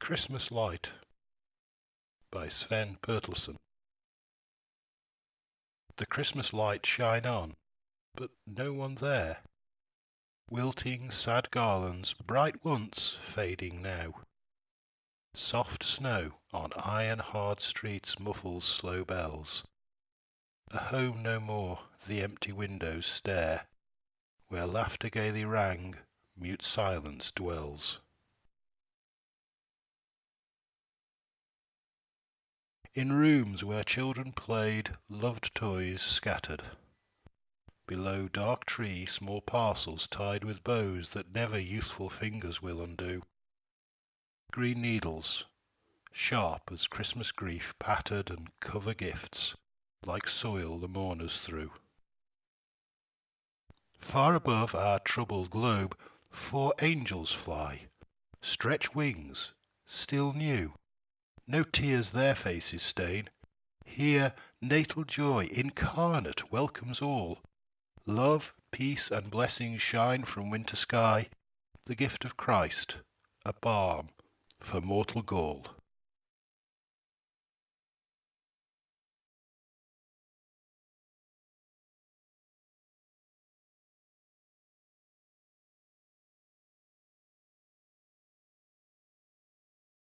Christmas Light by Sven Bertelsen The Christmas lights shine on, but no one there. Wilting sad garlands, bright once, fading now. Soft snow on iron hard streets muffles slow bells. A home no more, the empty windows stare. Where laughter gaily rang, mute silence dwells. In rooms where children played, loved toys scattered. Below dark tree small parcels tied with bows that never youthful fingers will undo. Green needles, sharp as Christmas grief, pattered and cover gifts, like soil the mourners threw. Far above our troubled globe, four angels fly, stretch wings, still new. No tears their faces stain. Here natal joy incarnate welcomes all. Love, peace, and blessings shine from winter sky, the gift of Christ, a balm for mortal gall.